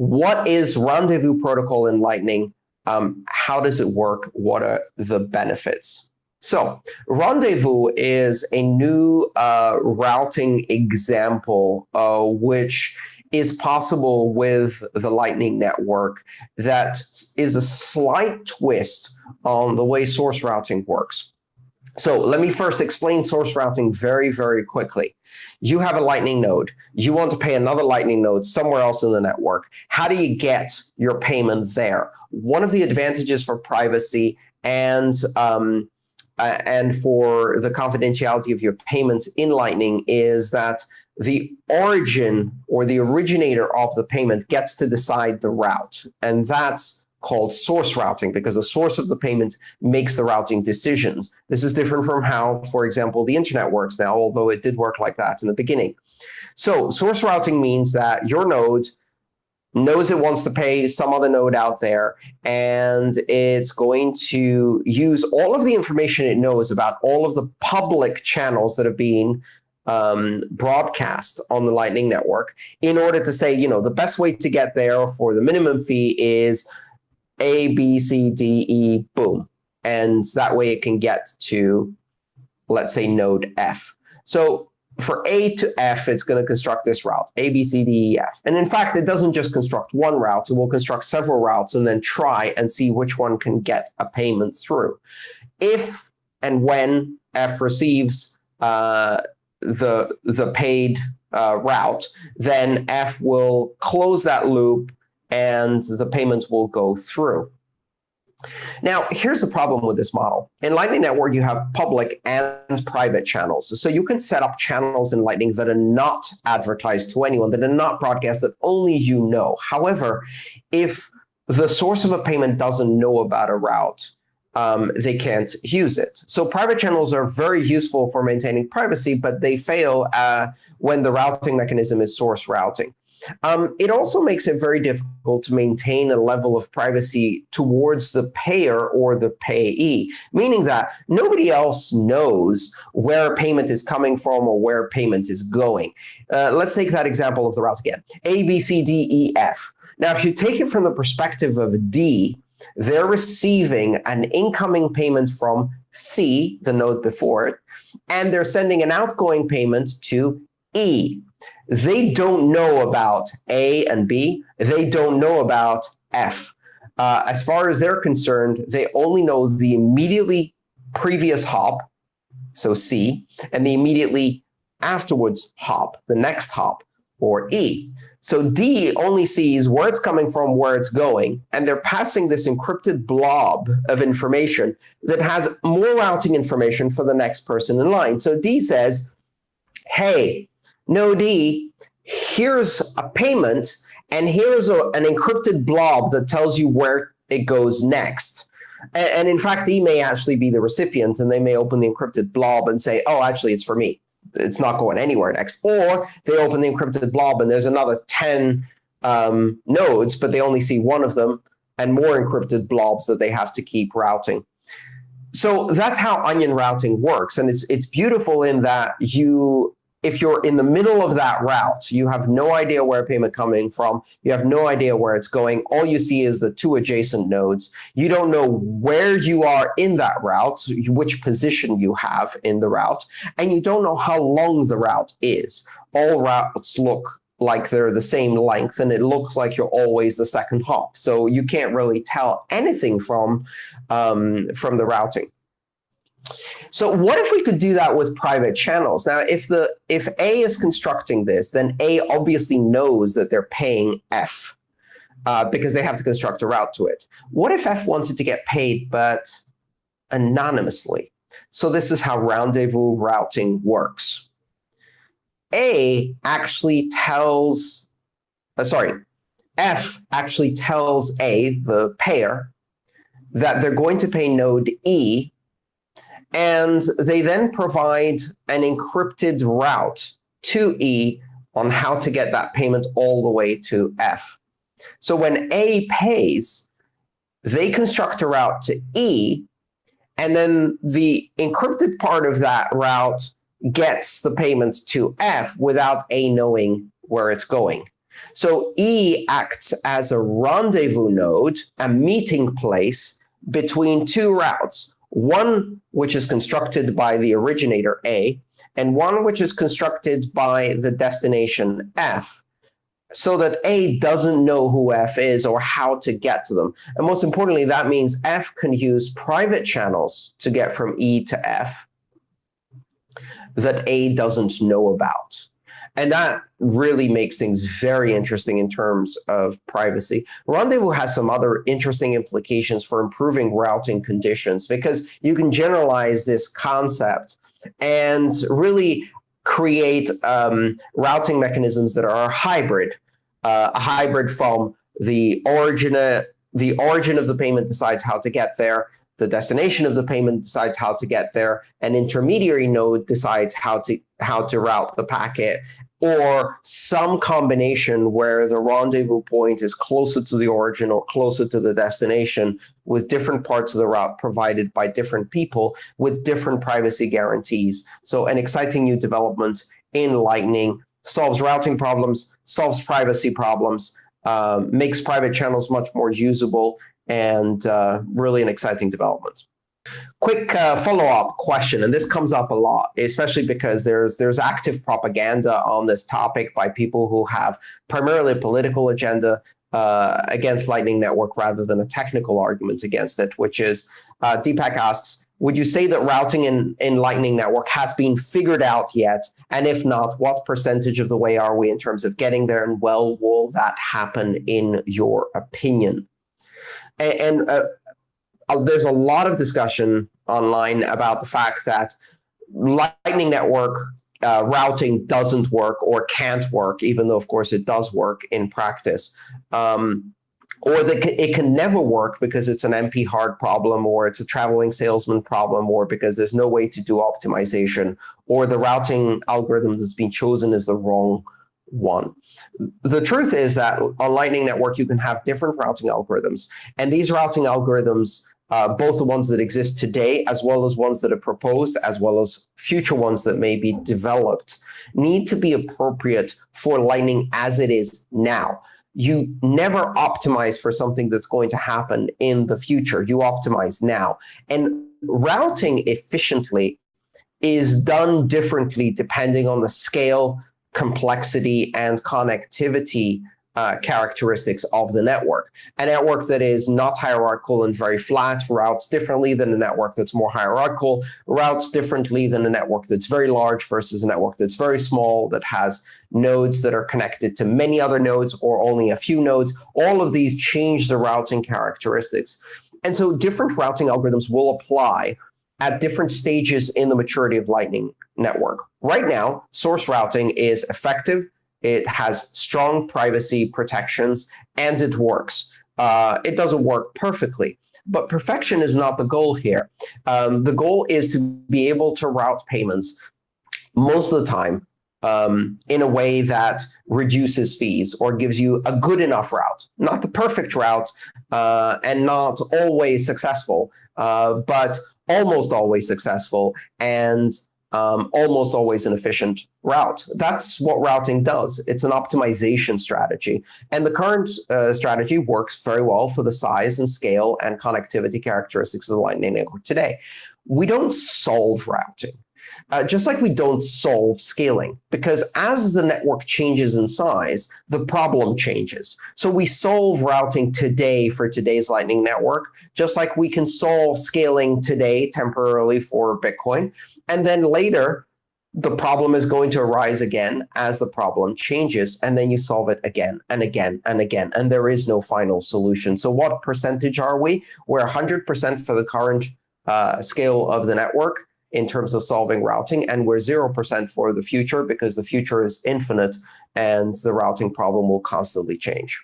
what is Rendezvous protocol in Lightning? Um, how does it work? What are the benefits? So Rendezvous is a new uh, routing example, uh, which is possible with the Lightning Network that is a slight twist on the way source routing works. So let me first explain source routing very, very quickly. You have a Lightning node. You want to pay another Lightning node somewhere else in the network. How do you get your payment there? One of the advantages for privacy and um, uh, and for the confidentiality of your payments in Lightning is that the origin or the originator of the payment gets to decide the route. And that's called source routing because the source of the payment makes the routing decisions. This is different from how, for example, the internet works now, although it did work like that in the beginning. So source routing means that your node knows it wants to pay some other node out there, and it's going to use all of the information it knows about all of the public channels that have been um, broadcast on the Lightning Network in order to say, you know, the best way to get there for the minimum fee is A, B, C, D, E, boom. And that way it can get to, let's say, node F. So for A to F, it's going to construct this route, A, B, C, D, E, F. And in fact, it doesn't just construct one route. It will construct several routes and then try and see which one can get a payment through. If and when F receives uh, the, the paid uh, route, then F will close that loop and the payment will go through. Now, here's the problem with this model. In Lightning Network, you have public and private channels. So you can set up channels in Lightning that are not advertised to anyone, that are not broadcast, that only you know. However, if the source of a payment doesn't know about a route, um, they can't use it. So private channels are very useful for maintaining privacy, but they fail uh, when the routing mechanism is source routing. Um, it also makes it very difficult to maintain a level of privacy towards the payer or the payee, meaning that nobody else knows where a payment is coming from or where payment is going. Uh, let's take that example of the route again. A, B, C, D, E, F. Now, if you take it from the perspective of D, they're receiving an incoming payment from C, the node before it, and they're sending an outgoing payment to E. They don't know about A and B. They don't know about F. Uh, as far as they're concerned, they only know the immediately previous hop, so C, and the immediately afterwards hop, the next hop, or E. So D only sees where it's coming from, where it's going, and they're passing this encrypted blob of information that has more routing information for the next person in line. So D says, hey, no D, here's a payment, and here's a, an encrypted blob that tells you where it goes next. And, and in fact, E may actually be the recipient, and they may open the encrypted blob and say, oh, actually, it's for me it's not going anywhere next. Or they open the encrypted blob and there's another 10 um, nodes, but they only see one of them and more encrypted blobs that they have to keep routing. So that's how onion routing works. And it's, it's beautiful in that you if you're in the middle of that route, you have no idea where a payment coming from, you have no idea where it's going, all you see is the two adjacent nodes. You don't know where you are in that route, which position you have in the route, and you don't know how long the route is. All routes look like they're the same length, and it looks like you're always the second hop. So you can't really tell anything from, um, from the routing. So what if we could do that with private channels? Now, if the if A is constructing this, then A obviously knows that they're paying F uh, because they have to construct a route to it. What if F wanted to get paid, but anonymously? So this is how rendezvous routing works. A actually tells, uh, sorry, F actually tells A, the payer, that they're going to pay node E and they then provide an encrypted route to E on how to get that payment all the way to F. So when A pays, they construct a route to E, and then the encrypted part of that route gets the payment to F without A knowing where it's going. So E acts as a rendezvous node, a meeting place between two routes, one which is constructed by the originator A, and one which is constructed by the destination F, so that A doesn't know who F is or how to get to them. And most importantly, that means F can use private channels to get from E to F that A doesn't know about. And that really makes things very interesting in terms of privacy. Rendezvous has some other interesting implications for improving routing conditions because you can generalize this concept and really create um, routing mechanisms that are hybrid, uh, a hybrid from the origin, uh, the origin of the payment decides how to get there, the destination of the payment decides how to get there, an intermediary node decides how to how to route the packet, or some combination where the rendezvous point is closer to the origin or closer to the destination with different parts of the route provided by different people with different privacy guarantees. So an exciting new development in Lightning solves routing problems, solves privacy problems, uh, makes private channels much more usable, and uh, really an exciting development. Quick uh, follow-up question, and this comes up a lot, especially because there's there's active propaganda on this topic by people who have primarily a political agenda uh, against Lightning Network rather than a technical argument against it, which is uh, Deepak asks, would you say that routing in, in Lightning Network has been figured out yet? And if not, what percentage of the way are we in terms of getting there? And well, will that happen in your opinion? And, and uh, there's a lot of discussion online about the fact that Lightning Network uh, routing doesn't work or can't work, even though, of course, it does work in practice. Um, or that it can never work because it's an NP hard problem, or it's a traveling salesman problem, or because there's no way to do optimization, or the routing algorithm that's been chosen is the wrong one. The truth is that on Lightning Network, you can have different routing algorithms, and these routing algorithms uh, both the ones that exist today, as well as ones that are proposed, as well as future ones that may be developed, need to be appropriate for Lightning as it is now. You never optimize for something that's going to happen in the future. You optimize now. And routing efficiently is done differently depending on the scale, complexity, and connectivity uh, characteristics of the network. A network that is not hierarchical and very flat routes differently than a network that's more hierarchical, routes differently than a network that's very large versus a network that's very small, that has nodes that are connected to many other nodes or only a few nodes. All of these change the routing characteristics. And so different routing algorithms will apply at different stages in the maturity of Lightning Network. Right now, source routing is effective, it has strong privacy protections, and it works. Uh, it doesn't work perfectly, but perfection is not the goal here. Um, the goal is to be able to route payments most of the time um, in a way that reduces fees or gives you a good enough route, not the perfect route uh, and not always successful, uh, but almost always successful and um, almost always an efficient route. That's what routing does. It's an optimization strategy. And the current uh, strategy works very well for the size and scale and connectivity characteristics of the Lightning Network today. We don't solve routing. Uh, just like we don't solve scaling, because as the network changes in size, the problem changes. So we solve routing today for today's Lightning Network, just like we can solve scaling today temporarily for Bitcoin. And then later, the problem is going to arise again as the problem changes, and then you solve it again and again and again, and there is no final solution. So what percentage are we? We're 100% for the current uh, scale of the network in terms of solving routing, and we're 0% for the future because the future is infinite and the routing problem will constantly change.